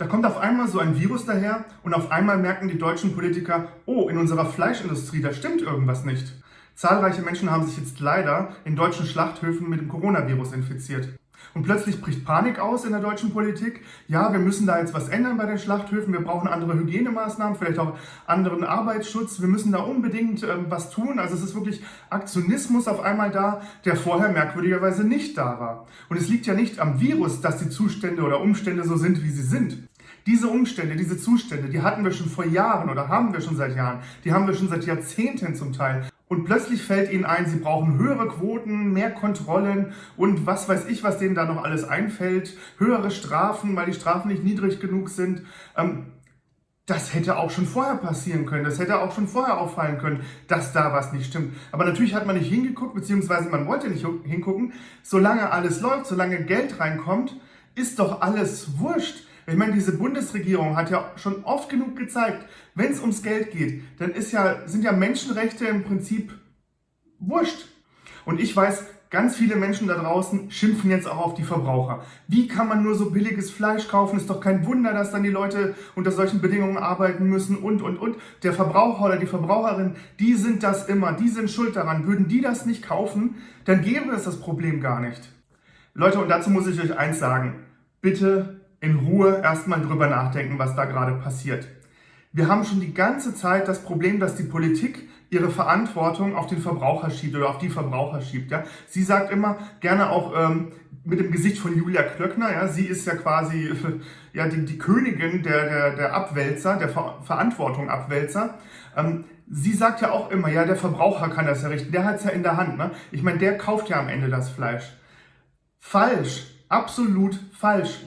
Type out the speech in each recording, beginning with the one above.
Da kommt auf einmal so ein Virus daher und auf einmal merken die deutschen Politiker, oh, in unserer Fleischindustrie, da stimmt irgendwas nicht. Zahlreiche Menschen haben sich jetzt leider in deutschen Schlachthöfen mit dem Coronavirus infiziert. Und plötzlich bricht Panik aus in der deutschen Politik. Ja, wir müssen da jetzt was ändern bei den Schlachthöfen. Wir brauchen andere Hygienemaßnahmen, vielleicht auch anderen Arbeitsschutz. Wir müssen da unbedingt äh, was tun. Also es ist wirklich Aktionismus auf einmal da, der vorher merkwürdigerweise nicht da war. Und es liegt ja nicht am Virus, dass die Zustände oder Umstände so sind, wie sie sind. Diese Umstände, diese Zustände, die hatten wir schon vor Jahren oder haben wir schon seit Jahren. Die haben wir schon seit Jahrzehnten zum Teil. Und plötzlich fällt ihnen ein, sie brauchen höhere Quoten, mehr Kontrollen und was weiß ich, was denen da noch alles einfällt. Höhere Strafen, weil die Strafen nicht niedrig genug sind. Ähm, das hätte auch schon vorher passieren können. Das hätte auch schon vorher auffallen können, dass da was nicht stimmt. Aber natürlich hat man nicht hingeguckt, beziehungsweise man wollte nicht hingucken. Solange alles läuft, solange Geld reinkommt, ist doch alles wurscht. Ich meine, diese Bundesregierung hat ja schon oft genug gezeigt, wenn es ums Geld geht, dann ist ja, sind ja Menschenrechte im Prinzip wurscht. Und ich weiß, ganz viele Menschen da draußen schimpfen jetzt auch auf die Verbraucher. Wie kann man nur so billiges Fleisch kaufen? Ist doch kein Wunder, dass dann die Leute unter solchen Bedingungen arbeiten müssen und, und, und. Der Verbraucher oder die Verbraucherin, die sind das immer, die sind schuld daran. Würden die das nicht kaufen, dann gäbe es das Problem gar nicht. Leute, und dazu muss ich euch eins sagen. Bitte in Ruhe erstmal drüber nachdenken, was da gerade passiert. Wir haben schon die ganze Zeit das Problem, dass die Politik ihre Verantwortung auf den Verbraucher schiebt oder auf die Verbraucher schiebt. Ja? Sie sagt immer gerne auch ähm, mit dem Gesicht von Julia Klöckner, ja, sie ist ja quasi ja, die, die Königin der, der, der Abwälzer, der Ver Verantwortung Abwälzer. Ähm, sie sagt ja auch immer, ja, der Verbraucher kann das ja richten, der hat es ja in der Hand. Ne? Ich meine, der kauft ja am Ende das Fleisch. Falsch, absolut falsch.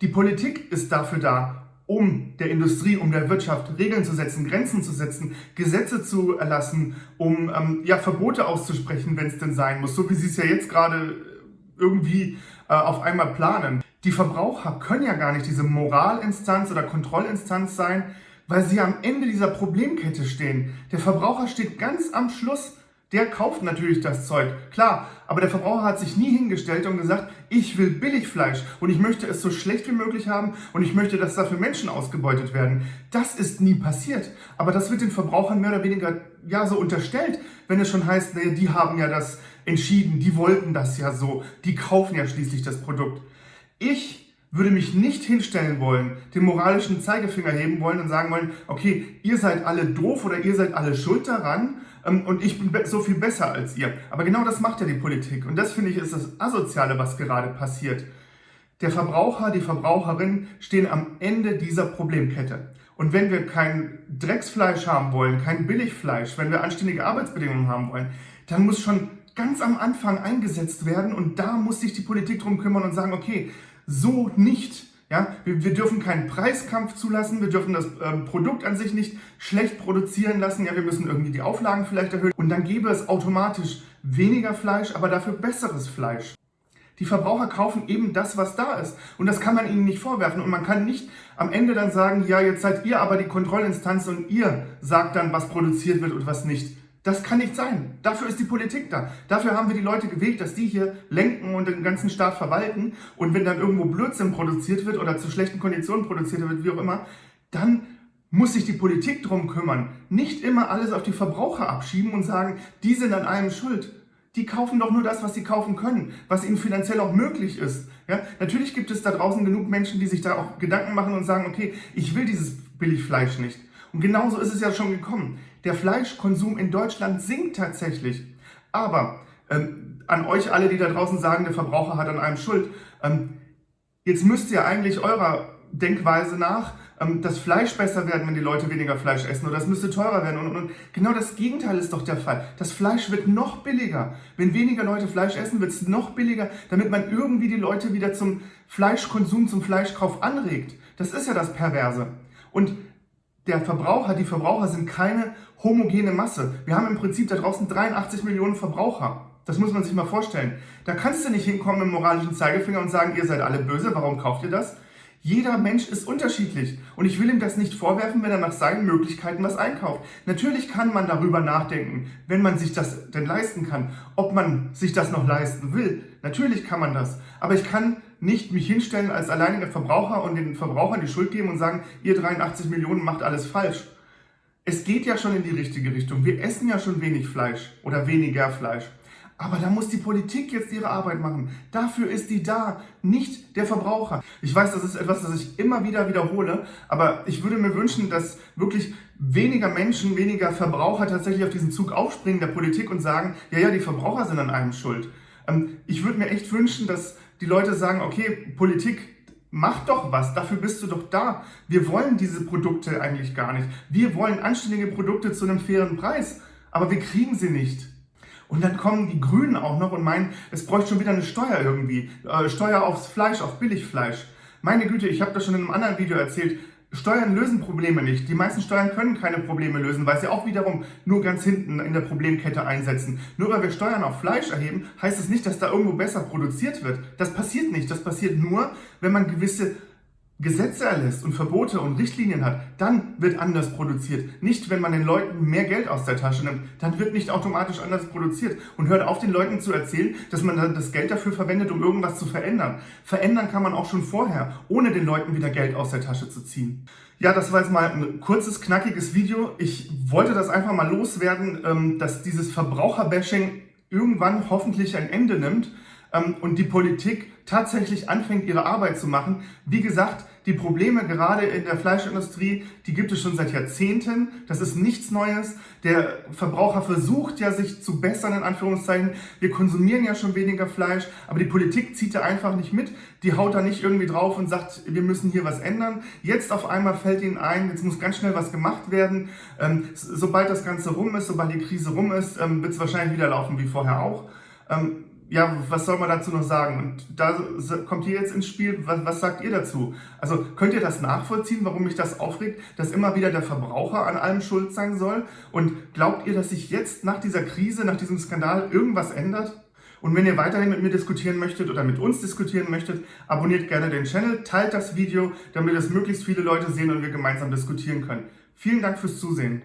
Die Politik ist dafür da, um der Industrie, um der Wirtschaft Regeln zu setzen, Grenzen zu setzen, Gesetze zu erlassen, um ähm, ja, Verbote auszusprechen, wenn es denn sein muss, so wie sie es ja jetzt gerade irgendwie äh, auf einmal planen. Die Verbraucher können ja gar nicht diese Moralinstanz oder Kontrollinstanz sein, weil sie am Ende dieser Problemkette stehen. Der Verbraucher steht ganz am Schluss der kauft natürlich das Zeug, klar. Aber der Verbraucher hat sich nie hingestellt und gesagt, ich will Billigfleisch und ich möchte es so schlecht wie möglich haben und ich möchte, dass dafür Menschen ausgebeutet werden. Das ist nie passiert. Aber das wird den Verbrauchern mehr oder weniger ja so unterstellt, wenn es schon heißt, naja, die haben ja das entschieden, die wollten das ja so, die kaufen ja schließlich das Produkt. Ich würde mich nicht hinstellen wollen, den moralischen Zeigefinger heben wollen und sagen wollen, okay, ihr seid alle doof oder ihr seid alle schuld daran und ich bin so viel besser als ihr. Aber genau das macht ja die Politik. Und das finde ich ist das Asoziale, was gerade passiert. Der Verbraucher, die Verbraucherin stehen am Ende dieser Problemkette. Und wenn wir kein Drecksfleisch haben wollen, kein Billigfleisch, wenn wir anständige Arbeitsbedingungen haben wollen, dann muss schon ganz am Anfang eingesetzt werden und da muss sich die Politik drum kümmern und sagen, okay, so nicht. Ja, wir, wir, dürfen keinen Preiskampf zulassen, wir dürfen das ähm, Produkt an sich nicht schlecht produzieren lassen, ja, wir müssen irgendwie die Auflagen vielleicht erhöhen und dann gäbe es automatisch weniger Fleisch, aber dafür besseres Fleisch. Die Verbraucher kaufen eben das, was da ist. Und das kann man ihnen nicht vorwerfen. Und man kann nicht am Ende dann sagen, ja, jetzt seid ihr aber die Kontrollinstanz und ihr sagt dann, was produziert wird und was nicht. Das kann nicht sein. Dafür ist die Politik da. Dafür haben wir die Leute gewählt, dass die hier lenken und den ganzen Staat verwalten. Und wenn dann irgendwo Blödsinn produziert wird oder zu schlechten Konditionen produziert wird, wie auch immer, dann muss sich die Politik drum kümmern. Nicht immer alles auf die Verbraucher abschieben und sagen, die sind an allem schuld. Die kaufen doch nur das, was sie kaufen können, was ihnen finanziell auch möglich ist. Ja? Natürlich gibt es da draußen genug Menschen, die sich da auch Gedanken machen und sagen, okay, ich will dieses Billigfleisch nicht. Und genauso ist es ja schon gekommen. Der Fleischkonsum in Deutschland sinkt tatsächlich. Aber ähm, an euch alle, die da draußen sagen, der Verbraucher hat an einem Schuld, ähm, jetzt müsst ihr eigentlich eurer Denkweise nach ähm, das Fleisch besser werden, wenn die Leute weniger Fleisch essen oder es müsste teurer werden. Und, und, und genau das Gegenteil ist doch der Fall. Das Fleisch wird noch billiger. Wenn weniger Leute Fleisch essen, wird es noch billiger, damit man irgendwie die Leute wieder zum Fleischkonsum, zum Fleischkauf anregt. Das ist ja das Perverse. Und der Verbraucher, die Verbraucher sind keine homogene Masse. Wir haben im Prinzip da draußen 83 Millionen Verbraucher. Das muss man sich mal vorstellen. Da kannst du nicht hinkommen mit dem moralischen Zeigefinger und sagen, ihr seid alle böse, warum kauft ihr das? Jeder Mensch ist unterschiedlich und ich will ihm das nicht vorwerfen, wenn er nach seinen Möglichkeiten was einkauft. Natürlich kann man darüber nachdenken, wenn man sich das denn leisten kann, ob man sich das noch leisten will. Natürlich kann man das. Aber ich kann nicht mich hinstellen als alleiniger Verbraucher und den Verbrauchern die Schuld geben und sagen, ihr 83 Millionen macht alles falsch. Es geht ja schon in die richtige Richtung. Wir essen ja schon wenig Fleisch oder weniger Fleisch. Aber da muss die Politik jetzt ihre Arbeit machen. Dafür ist die da, nicht der Verbraucher. Ich weiß, das ist etwas, das ich immer wieder wiederhole, aber ich würde mir wünschen, dass wirklich weniger Menschen, weniger Verbraucher tatsächlich auf diesen Zug aufspringen der Politik und sagen, ja, ja, die Verbraucher sind an allem schuld. Ähm, ich würde mir echt wünschen, dass die Leute sagen, okay, Politik, mach doch was, dafür bist du doch da. Wir wollen diese Produkte eigentlich gar nicht. Wir wollen anständige Produkte zu einem fairen Preis, aber wir kriegen sie nicht. Und dann kommen die Grünen auch noch und meinen, es bräuchte schon wieder eine Steuer irgendwie. Äh, Steuer aufs Fleisch, auf Billigfleisch. Meine Güte, ich habe das schon in einem anderen Video erzählt. Steuern lösen Probleme nicht. Die meisten Steuern können keine Probleme lösen, weil sie auch wiederum nur ganz hinten in der Problemkette einsetzen. Nur weil wir Steuern auf Fleisch erheben, heißt es nicht, dass da irgendwo besser produziert wird. Das passiert nicht. Das passiert nur, wenn man gewisse Gesetze erlässt und Verbote und Richtlinien hat, dann wird anders produziert. Nicht, wenn man den Leuten mehr Geld aus der Tasche nimmt, dann wird nicht automatisch anders produziert. Und hört auf, den Leuten zu erzählen, dass man dann das Geld dafür verwendet, um irgendwas zu verändern. Verändern kann man auch schon vorher, ohne den Leuten wieder Geld aus der Tasche zu ziehen. Ja, das war jetzt mal ein kurzes, knackiges Video. Ich wollte das einfach mal loswerden, ähm, dass dieses Verbraucherbashing irgendwann hoffentlich ein Ende nimmt ähm, und die Politik tatsächlich anfängt, ihre Arbeit zu machen. Wie gesagt, die Probleme gerade in der Fleischindustrie, die gibt es schon seit Jahrzehnten. Das ist nichts Neues. Der Verbraucher versucht ja, sich zu bessern, in Anführungszeichen. Wir konsumieren ja schon weniger Fleisch, aber die Politik zieht da einfach nicht mit. Die haut da nicht irgendwie drauf und sagt, wir müssen hier was ändern. Jetzt auf einmal fällt ihnen ein, jetzt muss ganz schnell was gemacht werden. Ähm, sobald das Ganze rum ist, sobald die Krise rum ist, ähm, wird es wahrscheinlich wieder laufen wie vorher auch. Ähm, ja, was soll man dazu noch sagen? Und da kommt ihr jetzt ins Spiel, was, was, sagt ihr dazu? Also könnt ihr das nachvollziehen, warum mich das aufregt, dass immer wieder der Verbraucher an allem schuld sein soll? Und glaubt ihr, dass sich jetzt nach dieser Krise, nach diesem Skandal irgendwas ändert? Und wenn ihr weiterhin mit mir diskutieren möchtet oder mit uns diskutieren möchtet, abonniert gerne den Channel, teilt das Video, damit es möglichst viele Leute sehen und wir gemeinsam diskutieren können. Vielen Dank fürs Zusehen.